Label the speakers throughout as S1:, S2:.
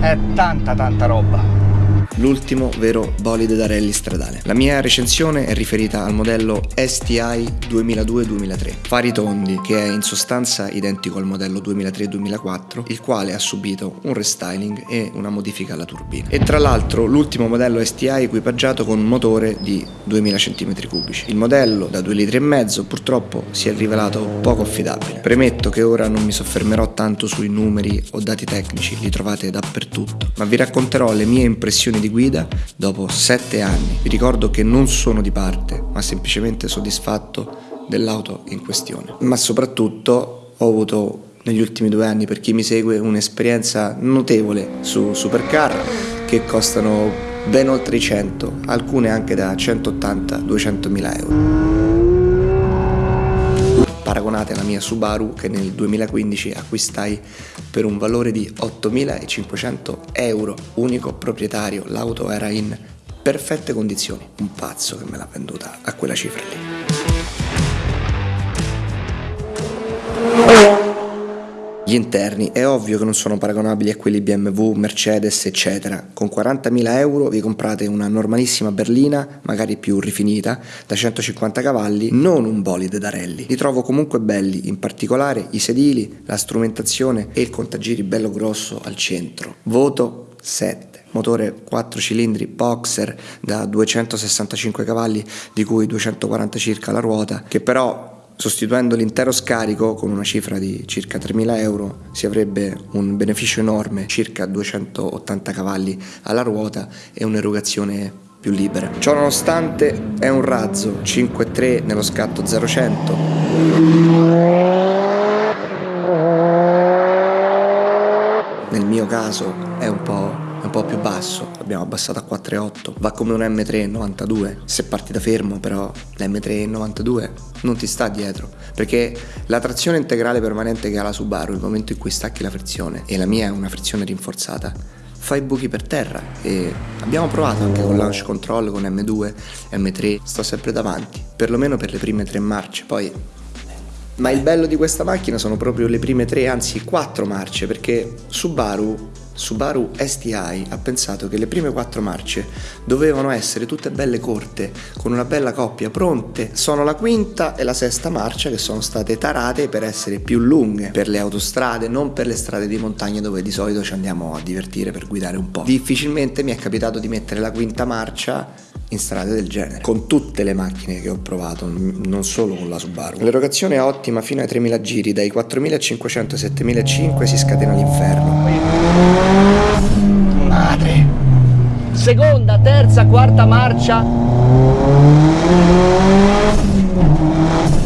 S1: è tanta tanta roba
S2: l'ultimo vero bolide da rally stradale. La mia recensione è riferita al modello STI 2002-2003, fari tondi, che è in sostanza identico al modello 2003-2004, il quale ha subito un restyling e una modifica alla turbina. E tra l'altro l'ultimo modello STI equipaggiato con un motore di 2000 cm3. Il modello da 2,5 litri purtroppo si è rivelato poco affidabile. Premetto che ora non mi soffermerò tanto sui numeri o dati tecnici, li trovate dappertutto, ma vi racconterò le mie impressioni di guida dopo 7 anni. Vi ricordo che non sono di parte, ma semplicemente soddisfatto dell'auto in questione. Ma soprattutto ho avuto negli ultimi due anni, per chi mi segue, un'esperienza notevole su supercar che costano ben oltre i 100, alcune anche da 180-200 mila euro paragonate alla mia Subaru che nel 2015 acquistai per un valore di 8.500 euro, unico proprietario, l'auto era in perfette condizioni, un pazzo che me l'ha venduta a quella cifra lì. Gli interni è ovvio che non sono paragonabili a quelli BMW, Mercedes, eccetera. Con 40.000 euro vi comprate una normalissima berlina, magari più rifinita, da 150 cavalli, non un bolide da rally. Li trovo comunque belli, in particolare i sedili, la strumentazione e il contagiri bello grosso al centro. Voto 7 motore 4 cilindri boxer da 265 cavalli di cui 240 circa la ruota che però Sostituendo l'intero scarico con una cifra di circa 3.000 euro si avrebbe un beneficio enorme, circa 280 cavalli alla ruota e un'erogazione più libera. Ciò nonostante è un razzo 5.3 nello scatto 0-100. Nel mio caso è un po' un po' più basso, l'abbiamo abbassato a 4,8, va come un M3 92, se parti da fermo però l'M3 92 non ti sta dietro, perché la trazione integrale permanente che ha la Subaru, il momento in cui stacchi la frizione, e la mia è una frizione rinforzata, fa i buchi per terra. E abbiamo provato anche con launch control, con M2, M3, sto sempre davanti, perlomeno per le prime tre marce, poi ma il bello di questa macchina sono proprio le prime tre, anzi quattro marce, perché Subaru Subaru STI ha pensato che le prime quattro marce dovevano essere tutte belle corte, con una bella coppia pronte. Sono la quinta e la sesta marcia che sono state tarate per essere più lunghe per le autostrade, non per le strade di montagna dove di solito ci andiamo a divertire per guidare un po'. Difficilmente mi è capitato di mettere la quinta marcia in strade del genere, con tutte le macchine che ho provato, non solo con la Subaru. L'erogazione è ottima fino ai 3000 giri, dai 4500 ai 7500 si scatena l'inferno.
S1: Madre! Seconda, terza, quarta marcia.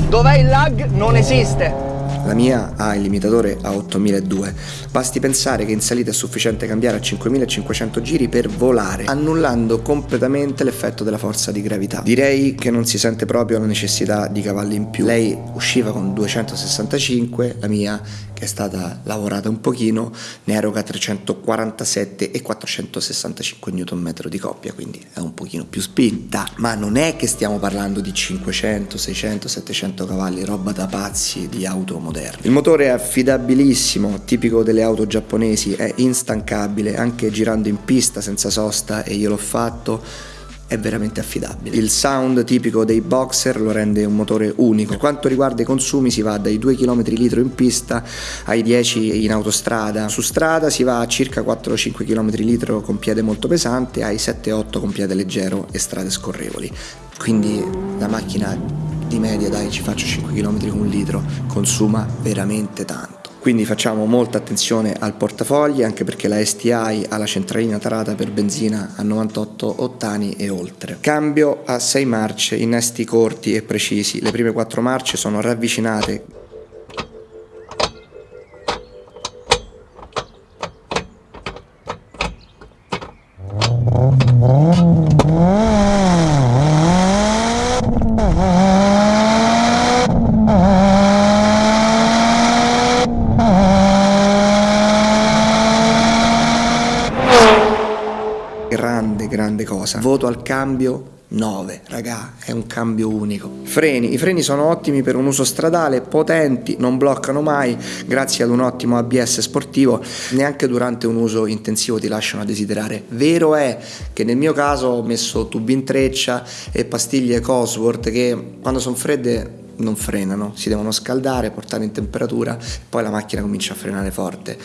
S1: Dov'è il lag? Non esiste.
S2: La mia ha il limitatore a 8200. Basti pensare che in salita è sufficiente cambiare a 5500 giri per volare, annullando completamente l'effetto della forza di gravità. Direi che non si sente proprio la necessità di cavalli in più. Lei usciva con 265, la mia è stata lavorata un pochino, ne eroga 347 e 465 Nm di coppia, quindi è un pochino più spinta, ma non è che stiamo parlando di 500, 600, 700 cavalli, roba da pazzi di auto moderne. Il motore è affidabilissimo, tipico delle auto giapponesi, è instancabile, anche girando in pista senza sosta e io l'ho fatto è veramente affidabile. Il sound tipico dei boxer lo rende un motore unico. Per quanto riguarda i consumi si va dai 2 km litro in pista ai 10 in autostrada. Su strada si va a circa 4-5 km litro con piede molto pesante ai 7-8 con piede leggero e strade scorrevoli. Quindi la macchina di media dai ci faccio 5 km con un litro consuma veramente tanto. Quindi facciamo molta attenzione al portafogli anche perché la STI ha la centralina tarata per benzina a 98 ottani e oltre. Cambio a 6 marce, innesti corti e precisi. Le prime 4 marce sono ravvicinate Voto al cambio 9, raga, è un cambio unico. Freni, i freni sono ottimi per un uso stradale, potenti, non bloccano mai, grazie ad un ottimo ABS sportivo, neanche durante un uso intensivo ti lasciano a desiderare. Vero è che nel mio caso ho messo tubi in treccia e pastiglie Cosworth che quando sono fredde non frenano, si devono scaldare, portare in temperatura, poi la macchina comincia a frenare forte.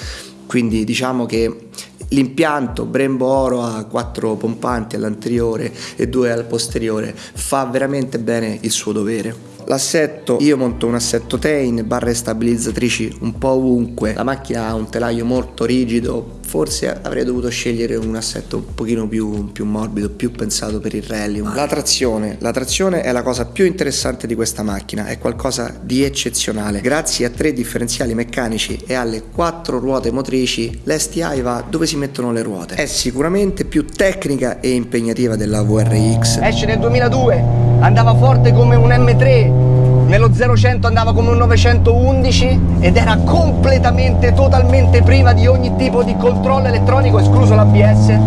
S2: Quindi diciamo che L'impianto Brembo Oro ha quattro pompanti all'anteriore e due al posteriore, fa veramente bene il suo dovere. L'assetto, io monto un assetto Tain, barre stabilizzatrici un po' ovunque, la macchina ha un telaio molto rigido, forse avrei dovuto scegliere un assetto un pochino più, più morbido, più pensato per il rally. La trazione, la trazione è la cosa più interessante di questa macchina, è qualcosa di eccezionale. Grazie a tre differenziali meccanici e alle quattro ruote motrici, l'STI va dove si mettono le ruote. È sicuramente più tecnica e impegnativa della VRX.
S1: Esce nel 2002, andava forte come un M3, nello 0-100 andava come un 911 ed era completamente, totalmente priva di ogni tipo di controllo elettronico, escluso l'ABS,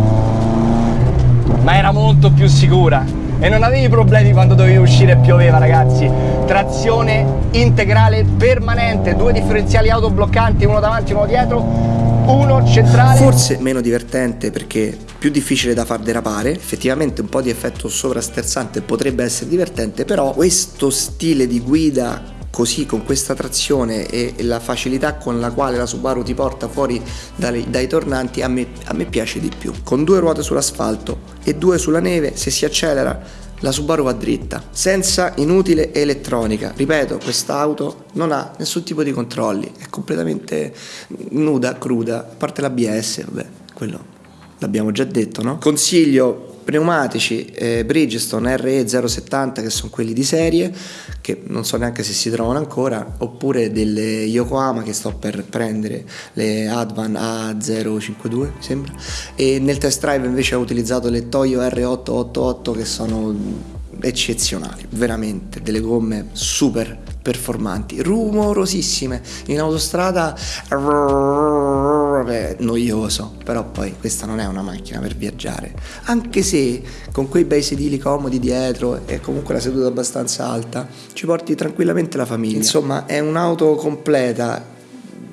S1: ma era molto più sicura. E non avevi problemi quando dovevi uscire e pioveva ragazzi. Trazione integrale permanente due differenziali autobloccanti uno davanti e uno dietro uno centrale.
S2: Forse meno divertente perché più difficile da far derapare. Effettivamente un po' di effetto sovrasterzante potrebbe essere divertente però questo stile di guida così con questa trazione e la facilità con la quale la Subaru ti porta fuori dai, dai tornanti a me, a me piace di più. Con due ruote sull'asfalto e due sulla neve se si accelera la Subaru va dritta, senza inutile elettronica. Ripeto, quest'auto non ha nessun tipo di controlli, è completamente nuda, cruda, a parte l'ABS, vabbè, quello l'abbiamo già detto, no? Consiglio pneumatici eh, Bridgestone RE070 che sono quelli di serie che non so neanche se si trovano ancora oppure delle Yokohama che sto per prendere le Advan A052 mi sembra. E nel test drive invece ho utilizzato le Toyo R888 che sono eccezionali veramente delle gomme super performanti rumorosissime. In autostrada è noioso, però poi questa non è una macchina per viaggiare, anche se con quei bei sedili comodi dietro e comunque la seduta abbastanza alta ci porti tranquillamente la famiglia. Insomma, è un'auto completa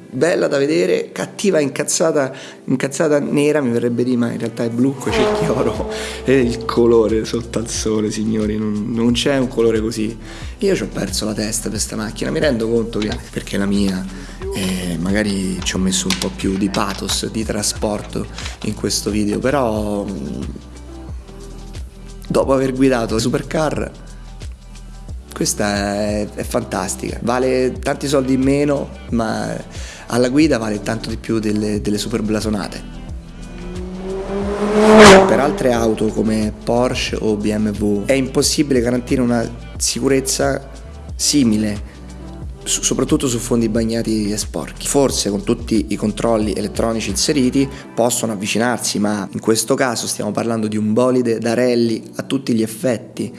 S2: bella da vedere, cattiva, incazzata, incazzata nera, mi verrebbe di ma in realtà è blu con cerchi oro e il colore sotto al sole, signori, non, non c'è un colore così. Io ci ho perso la testa per questa macchina, mi rendo conto che perché la mia eh, magari ci ho messo un po' più di pathos, di trasporto in questo video, però dopo aver guidato Supercar questa è, è fantastica, vale tanti soldi in meno, ma alla guida vale tanto di più delle, delle super blasonate. Per altre auto come Porsche o BMW è impossibile garantire una sicurezza simile soprattutto su fondi bagnati e sporchi. Forse con tutti i controlli elettronici inseriti possono avvicinarsi, ma in questo caso stiamo parlando di un bolide da rally a tutti gli effetti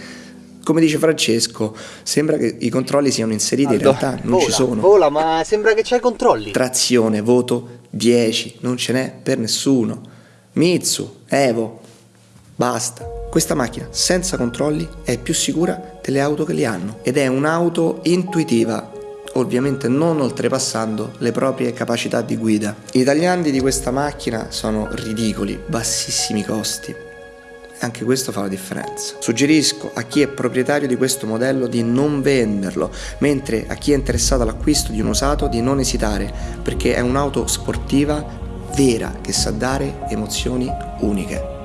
S2: come dice Francesco, sembra che i controlli siano inseriti, Aldo, in realtà non
S1: vola,
S2: ci sono.
S1: Vola, ma sembra che c'hai controlli.
S2: Trazione, voto 10, non ce n'è per nessuno. Mitsu, Evo, basta. Questa macchina senza controlli è più sicura delle auto che li hanno ed è un'auto intuitiva, ovviamente non oltrepassando le proprie capacità di guida. I tagliandi di questa macchina sono ridicoli, bassissimi costi anche questo fa la differenza. Suggerisco a chi è proprietario di questo modello di non venderlo, mentre a chi è interessato all'acquisto di un usato di non esitare, perché è un'auto sportiva vera che sa dare emozioni uniche.